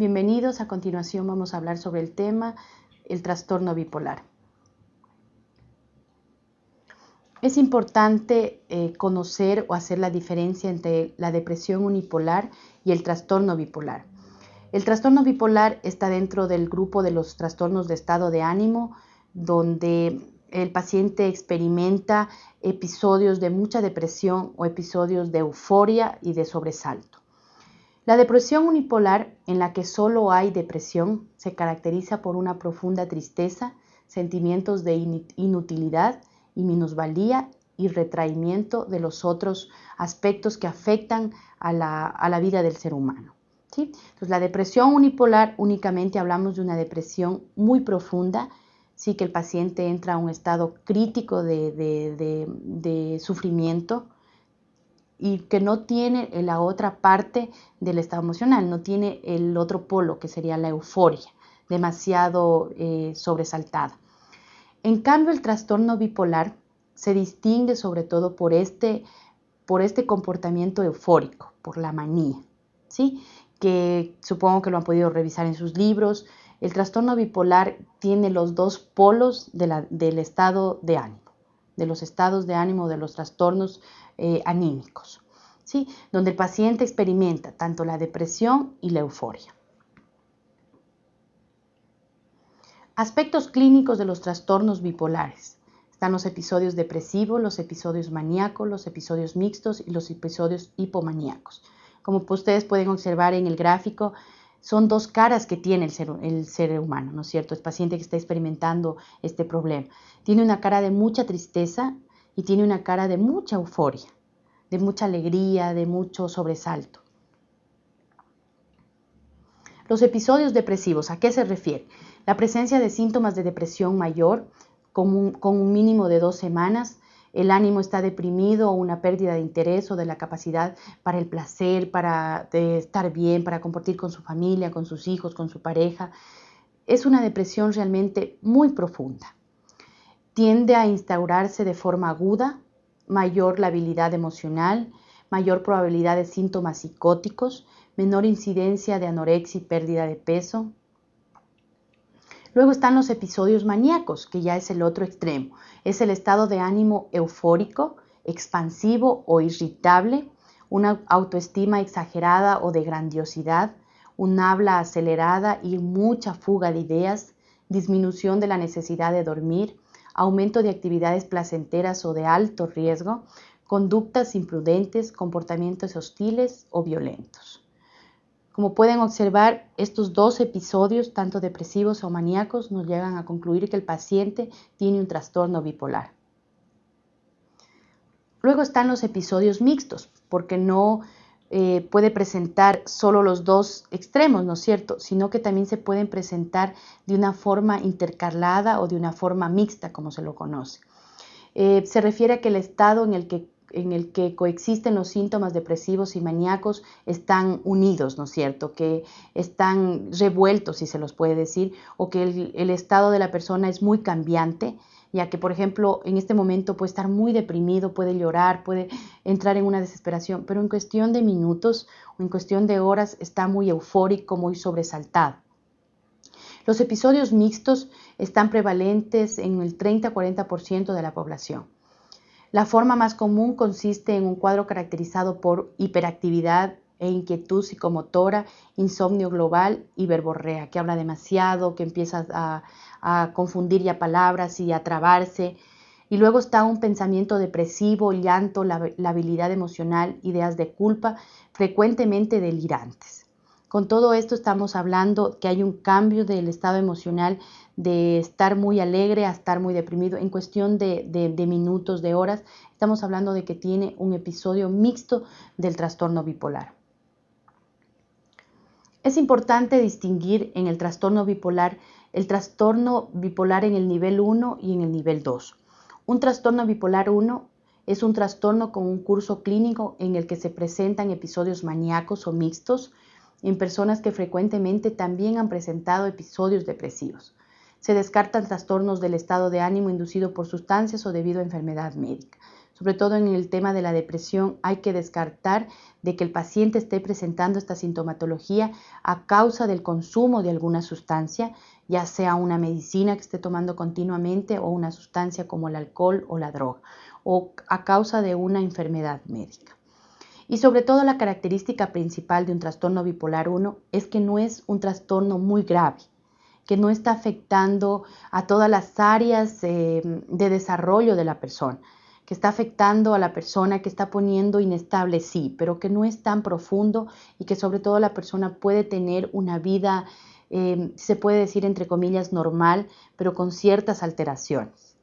Bienvenidos, a continuación vamos a hablar sobre el tema el trastorno bipolar. Es importante eh, conocer o hacer la diferencia entre la depresión unipolar y el trastorno bipolar. El trastorno bipolar está dentro del grupo de los trastornos de estado de ánimo, donde el paciente experimenta episodios de mucha depresión o episodios de euforia y de sobresalto. La depresión unipolar, en la que solo hay depresión, se caracteriza por una profunda tristeza, sentimientos de inutilidad, y minusvalía y retraimiento de los otros aspectos que afectan a la, vida del ser humano. ¿sí? Entonces, la depresión unipolar únicamente hablamos de una depresión muy profunda, sí que el paciente entra a un estado crítico de, sufrimiento y que no tiene la otra parte del estado emocional, no tiene el otro polo que sería la euforia, demasiado eh, sobresaltada. En cambio, el trastorno bipolar se distingue sobre todo por este, por este comportamiento eufórico, por la manía, ¿sí? que supongo que lo han podido revisar en sus libros. El trastorno bipolar tiene los dos polos del estado de ánimo, de los estados de ánimo, de los trastornos eh, anímicos, donde el paciente experimenta tanto la depresión y la euforia. Aspectos clínicos de los trastornos bipolares. Están los episodios depresivos, los episodios maníacos, los episodios mixtos y los episodios hipomaníacos. Como ustedes pueden observar en el gráfico, son dos caras que tiene el ser, el ser humano, ¿no es cierto? El paciente que está experimentando este problema. Tiene una cara de mucha tristeza y tiene una cara de mucha euforia, de mucha alegría, de mucho sobresalto. Los episodios depresivos, ¿a qué se refiere? La presencia de síntomas de depresión mayor con un, mínimo de dos semanas, el ánimo está deprimido o una pérdida de interés o de la capacidad para el placer, para estar bien, para compartir con su familia, con sus hijos, con su pareja. Es una depresión realmente muy profunda. Tiende a instaurarse de forma aguda, mayor labilidad emocional, mayor probabilidad de síntomas psicóticos, menor incidencia de anorexia y pérdida de peso, Luego están los episodios maníacos, que ya es el otro extremo. Es el estado de ánimo eufórico, expansivo o irritable, una autoestima exagerada o de grandiosidad, un habla acelerada y mucha fuga de ideas, disminución de la necesidad de dormir, aumento de actividades placenteras o de alto riesgo, conductas imprudentes, comportamientos hostiles o violentos. Como pueden observar, estos dos episodios, tanto depresivos o maníacos, nos llegan a concluir que el paciente tiene un trastorno bipolar. Luego están los episodios mixtos, porque no eh, puede presentar solo los dos extremos, ¿no es cierto? Sino que también se pueden presentar de una forma intercalada o de una forma mixta, como se lo conoce. Eh, se refiere a que el estado en el que en el que coexisten los síntomas depresivos y maníacos están unidos, ¿no es cierto? Que están revueltos, si se los puede decir, o que el, estado de la persona es muy cambiante, ya que, por ejemplo, en este momento puede estar muy deprimido, puede llorar, puede entrar en una desesperación, pero en cuestión de minutos o en cuestión de horas está muy eufórico, muy sobresaltado. Los episodios mixtos están prevalentes en el 30-40% de la población. La forma más común consiste en un cuadro caracterizado por hiperactividad e inquietud psicomotora, insomnio global y verborrea, que habla demasiado, que empieza a, confundir ya palabras y a trabarse. Y luego está un pensamiento depresivo, llanto, labilidad emocional, ideas de culpa, frecuentemente delirantes. Con todo esto estamos hablando que hay un cambio del estado emocional de estar muy alegre a estar muy deprimido en cuestión de, minutos, de horas. Estamos hablando de que tiene un episodio mixto del trastorno bipolar. Es importante distinguir en el trastorno bipolar el trastorno bipolar en el nivel 1 y en el nivel 2. Un trastorno bipolar 1 es un trastorno con un curso clínico en el que se presentan episodios maníacos o mixtos en personas que frecuentemente también han presentado episodios depresivos. Se descartan trastornos del estado de ánimo inducido por sustancias o debido a enfermedad médica. sobre todo en el tema de la depresión, hay que descartar de que el paciente esté presentando esta sintomatología a causa del consumo de alguna sustancia, ya sea una medicina que esté tomando continuamente o una sustancia como el alcohol o la droga, o a causa de una enfermedad médica. Y sobre todo la característica principal de un trastorno bipolar 1 es que no es un trastorno muy grave, que no está afectando a todas las áreas eh, de desarrollo de la persona, que está afectando a la persona, que está poniendo inestable, sí, pero que no es tan profundo y que sobre todo la persona puede tener una vida, eh, se puede decir entre comillas, normal, pero con ciertas alteraciones.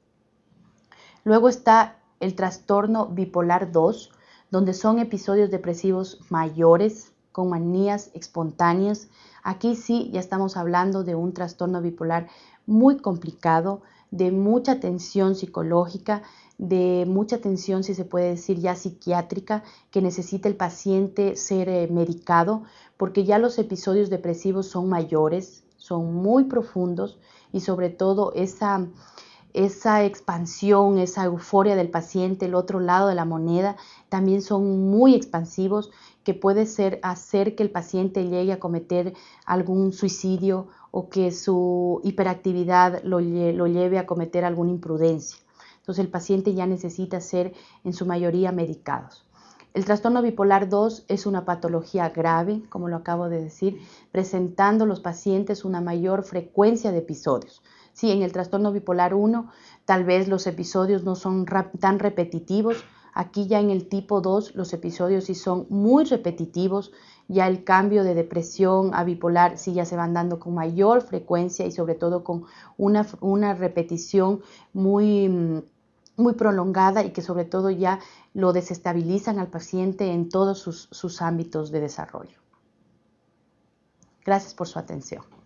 Luego está el trastorno bipolar 2, donde son episodios depresivos mayores con manías espontáneas. Aquí sí ya estamos hablando de un trastorno bipolar muy complicado, de mucha tensión psicológica, de mucha tensión, si se puede decir, ya psiquiátrica, que necesita el paciente ser eh, medicado, porque ya los episodios depresivos son mayores, son muy profundos y sobre todo esa esa expansión, esa euforia del paciente, el otro lado de la moneda, también son muy expansivos, que puede ser hacer que el paciente llegue a cometer algún suicidio o que su hiperactividad lo, lo lleve a cometer alguna imprudencia. Entonces el paciente ya necesita ser en su mayoría medicados. El trastorno bipolar 2 es una patología grave, como lo acabo de decir, presentando los pacientes una mayor frecuencia de episodios. Sí, en el trastorno bipolar 1 tal vez los episodios no son tan repetitivos. Aquí ya en el tipo 2 los episodios sí son muy repetitivos. Ya el cambio de depresión a bipolar sí ya se van dando con mayor frecuencia y sobre todo con una, una repetición muy muy prolongada y que sobre todo ya lo desestabilizan al paciente en todos sus, sus ámbitos de desarrollo. Gracias por su atención.